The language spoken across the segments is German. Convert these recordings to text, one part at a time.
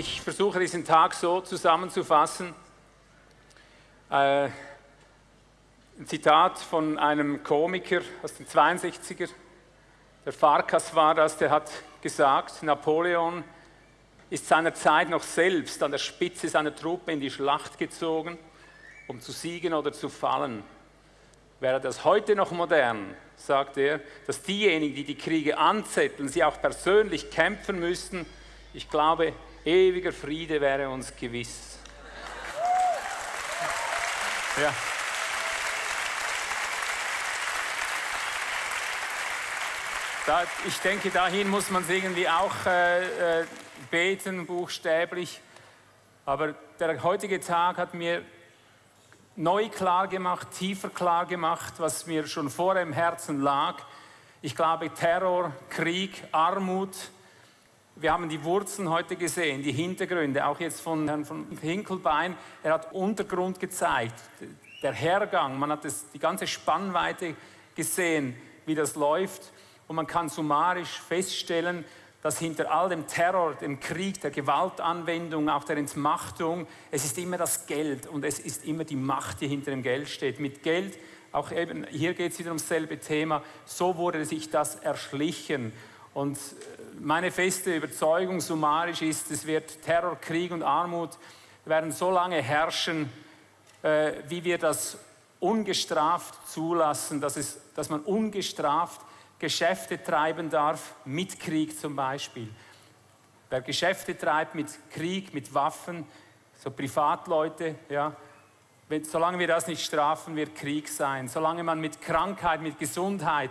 Ich versuche diesen Tag so zusammenzufassen. Äh, ein Zitat von einem Komiker aus den 62er, der Farkas war das, der hat gesagt, Napoleon ist seiner Zeit noch selbst an der Spitze seiner Truppe in die Schlacht gezogen, um zu siegen oder zu fallen. Wäre das heute noch modern, sagt er, dass diejenigen, die die Kriege anzetteln, sie auch persönlich kämpfen müssten, ich glaube, ewiger Friede wäre uns gewiss. Ja. Da, ich denke, dahin muss man es irgendwie auch äh, äh, beten, buchstäblich. Aber der heutige Tag hat mir neu klar gemacht, tiefer klar gemacht, was mir schon vorher im Herzen lag. Ich glaube, Terror, Krieg, Armut, wir haben die Wurzeln heute gesehen, die Hintergründe, auch jetzt von Herrn von Hinkelbein. Er hat Untergrund gezeigt, der Hergang, man hat das, die ganze Spannweite gesehen, wie das läuft. Und man kann summarisch feststellen, dass hinter all dem Terror, dem Krieg, der Gewaltanwendung, auch der Entmachtung, es ist immer das Geld und es ist immer die Macht, die hinter dem Geld steht. Mit Geld, auch eben, hier geht es wieder ums selbe Thema, so wurde sich das erschlichen. Und äh, meine feste Überzeugung summarisch ist, es wird Terror, Krieg und Armut werden so lange herrschen, äh, wie wir das ungestraft zulassen, dass, es, dass man ungestraft Geschäfte treiben darf, mit Krieg zum Beispiel. Wer Geschäfte treibt mit Krieg, mit Waffen, so Privatleute, ja, wenn, solange wir das nicht strafen, wird Krieg sein. Solange man mit Krankheit, mit Gesundheit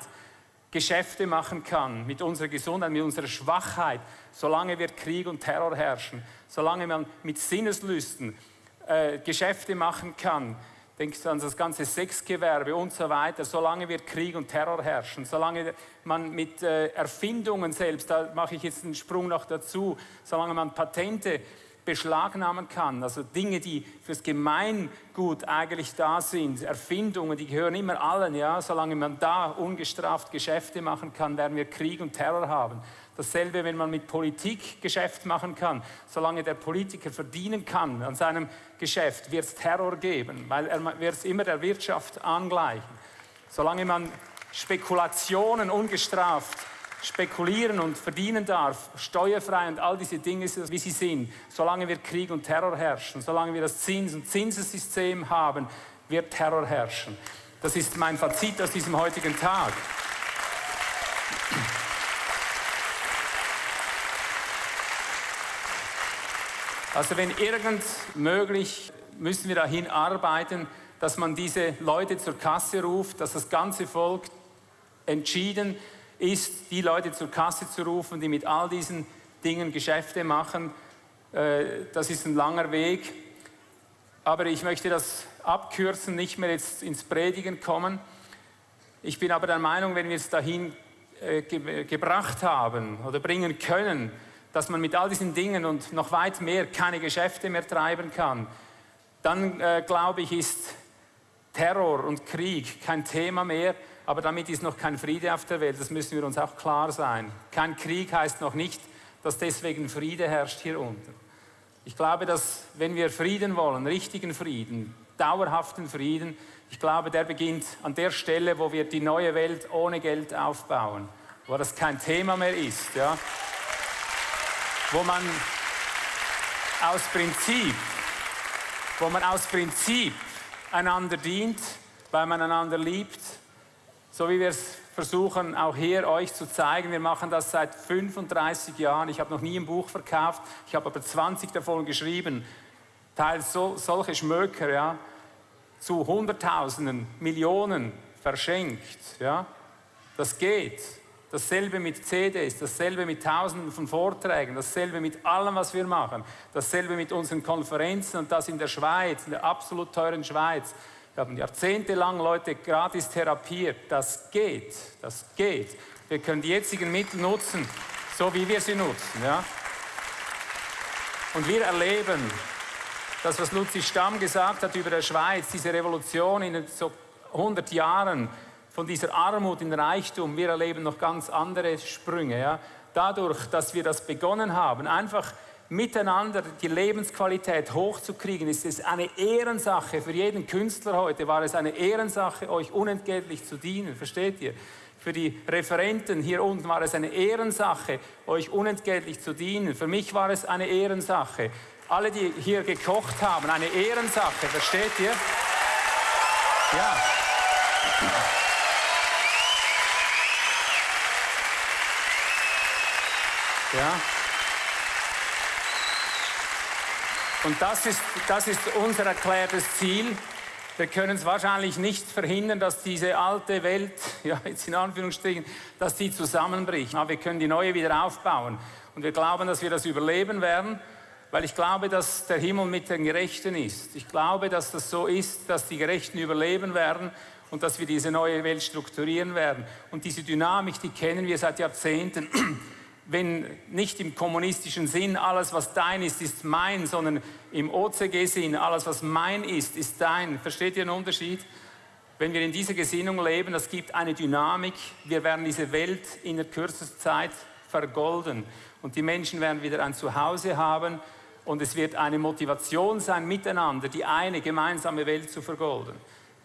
Geschäfte machen kann, mit unserer Gesundheit, mit unserer Schwachheit, solange wird Krieg und Terror herrschen. Solange man mit Sinneslüsten äh, Geschäfte machen kann, denkst du an das ganze Sexgewerbe und so weiter, solange wird Krieg und Terror herrschen, solange man mit äh, Erfindungen selbst, da mache ich jetzt einen Sprung noch dazu, solange man Patente beschlagnahmen kann, also Dinge, die fürs Gemeingut eigentlich da sind, Erfindungen, die gehören immer allen, ja, solange man da ungestraft Geschäfte machen kann, werden wir Krieg und Terror haben. Dasselbe, wenn man mit Politik Geschäft machen kann. Solange der Politiker verdienen kann an seinem Geschäft, wird es Terror geben, weil er wird es immer der Wirtschaft angleichen. Solange man Spekulationen ungestraft spekulieren und verdienen darf, steuerfrei und all diese Dinge, wie sie sind, solange wir Krieg und Terror herrschen, solange wir das Zins- und Zinsessystem haben, wird Terror herrschen. Das ist mein Fazit aus diesem heutigen Tag. Also wenn irgend möglich, müssen wir dahin arbeiten, dass man diese Leute zur Kasse ruft, dass das ganze Volk entschieden ist, die Leute zur Kasse zu rufen, die mit all diesen Dingen Geschäfte machen. Äh, das ist ein langer Weg. Aber ich möchte das abkürzen, nicht mehr jetzt ins Predigen kommen. Ich bin aber der Meinung, wenn wir es dahin äh, gebracht haben oder bringen können, dass man mit all diesen Dingen und noch weit mehr keine Geschäfte mehr treiben kann, dann äh, glaube ich, ist Terror und Krieg kein Thema mehr, aber damit ist noch kein Friede auf der Welt, das müssen wir uns auch klar sein. Kein Krieg heißt noch nicht, dass deswegen Friede herrscht hier unten. Ich glaube, dass wenn wir Frieden wollen, richtigen Frieden, dauerhaften Frieden, ich glaube, der beginnt an der Stelle, wo wir die neue Welt ohne Geld aufbauen, wo das kein Thema mehr ist. Ja wo man aus Prinzip, wo man aus Prinzip einander dient, weil man einander liebt, so wie wir es versuchen, auch hier euch zu zeigen. Wir machen das seit 35 Jahren. Ich habe noch nie ein Buch verkauft, ich habe aber 20 davon geschrieben. Teils so, solche Schmöker, ja, zu Hunderttausenden, Millionen verschenkt. Ja. Das geht. Dasselbe mit CDs, dasselbe mit Tausenden von Vorträgen, dasselbe mit allem, was wir machen, dasselbe mit unseren Konferenzen und das in der Schweiz, in der absolut teuren Schweiz. Wir haben jahrzehntelang Leute gratis therapiert. Das geht, das geht. Wir können die jetzigen Mittel nutzen, so wie wir sie nutzen. Ja? Und wir erleben, das, was Luzi Stamm gesagt hat über der Schweiz, diese Revolution in so 100 Jahren, von dieser Armut in Reichtum, wir erleben noch ganz andere Sprünge. Ja? Dadurch, dass wir das begonnen haben, einfach miteinander die Lebensqualität hochzukriegen, ist es eine Ehrensache. Für jeden Künstler heute war es eine Ehrensache, euch unentgeltlich zu dienen. Versteht ihr? Für die Referenten hier unten war es eine Ehrensache, euch unentgeltlich zu dienen. Für mich war es eine Ehrensache. Alle, die hier gekocht haben, eine Ehrensache. Versteht ihr? Ja. Ja. Und das ist, das ist unser erklärtes Ziel. Wir können es wahrscheinlich nicht verhindern, dass diese alte Welt, ja jetzt in Anführungsstrichen, dass die zusammenbricht. Aber wir können die neue wieder aufbauen. Und wir glauben, dass wir das überleben werden, weil ich glaube, dass der Himmel mit den Gerechten ist. Ich glaube, dass das so ist, dass die Gerechten überleben werden und dass wir diese neue Welt strukturieren werden. Und diese Dynamik, die kennen wir seit Jahrzehnten wenn nicht im kommunistischen Sinn alles, was dein ist, ist mein, sondern im OCG-Sinn alles, was mein ist, ist dein. Versteht ihr den Unterschied? Wenn wir in dieser Gesinnung leben, das gibt eine Dynamik. Wir werden diese Welt in der kürzesten Zeit vergolden. Und die Menschen werden wieder ein Zuhause haben. Und es wird eine Motivation sein, miteinander die eine gemeinsame Welt zu vergolden.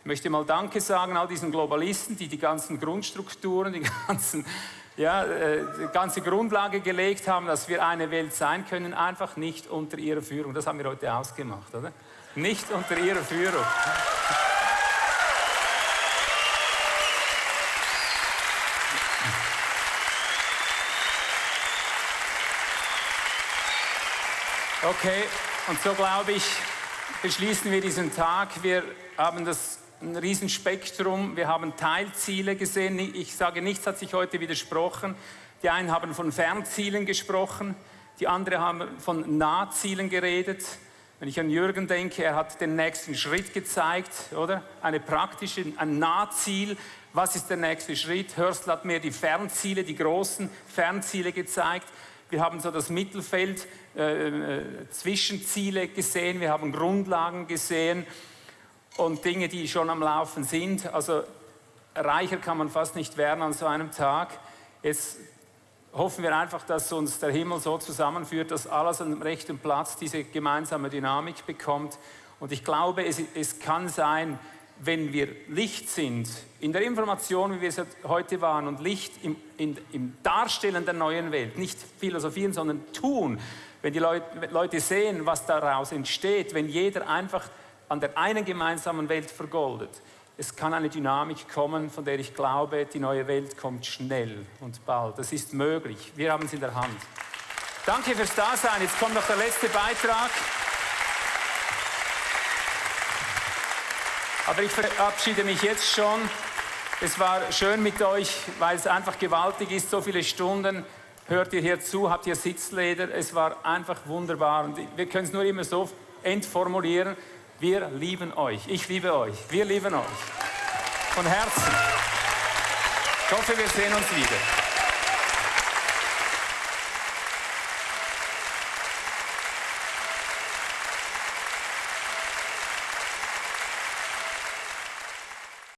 Ich möchte mal Danke sagen all diesen Globalisten, die die ganzen Grundstrukturen, die ganzen ja, äh, die ganze Grundlage gelegt haben, dass wir eine Welt sein können, einfach nicht unter ihrer Führung. Das haben wir heute ausgemacht, oder? Nicht unter ihrer Führung. Okay, und so glaube ich, beschließen wir diesen Tag. Wir haben das ein Riesenspektrum. Wir haben Teilziele gesehen. Ich sage, nichts hat sich heute widersprochen. Die einen haben von Fernzielen gesprochen, die anderen haben von Nahzielen geredet. Wenn ich an Jürgen denke, er hat den nächsten Schritt gezeigt, oder? Eine praktische, ein Nahziel. Was ist der nächste Schritt? Hörstl hat mir die Fernziele, die großen Fernziele gezeigt. Wir haben so das Mittelfeld, äh, äh, Zwischenziele gesehen, wir haben Grundlagen gesehen und Dinge, die schon am Laufen sind. Also reicher kann man fast nicht werden an so einem Tag. Jetzt hoffen wir einfach, dass uns der Himmel so zusammenführt, dass alles an dem rechten Platz diese gemeinsame Dynamik bekommt. Und ich glaube, es, es kann sein, wenn wir Licht sind, in der Information, wie wir es heute waren, und Licht im, in, im Darstellen der neuen Welt, nicht philosophieren, sondern tun, wenn die Leute, Leute sehen, was daraus entsteht, wenn jeder einfach an der einen gemeinsamen Welt vergoldet. Es kann eine Dynamik kommen, von der ich glaube, die neue Welt kommt schnell und bald. Das ist möglich. Wir haben es in der Hand. Danke fürs Dasein. Jetzt kommt noch der letzte Beitrag. Aber ich verabschiede mich jetzt schon. Es war schön mit euch, weil es einfach gewaltig ist, so viele Stunden. Hört ihr hier zu, habt ihr Sitzleder. Es war einfach wunderbar. Und wir können es nur immer so entformulieren. Wir lieben euch. Ich liebe euch. Wir lieben euch. Von Herzen. Ich hoffe, wir sehen uns wieder.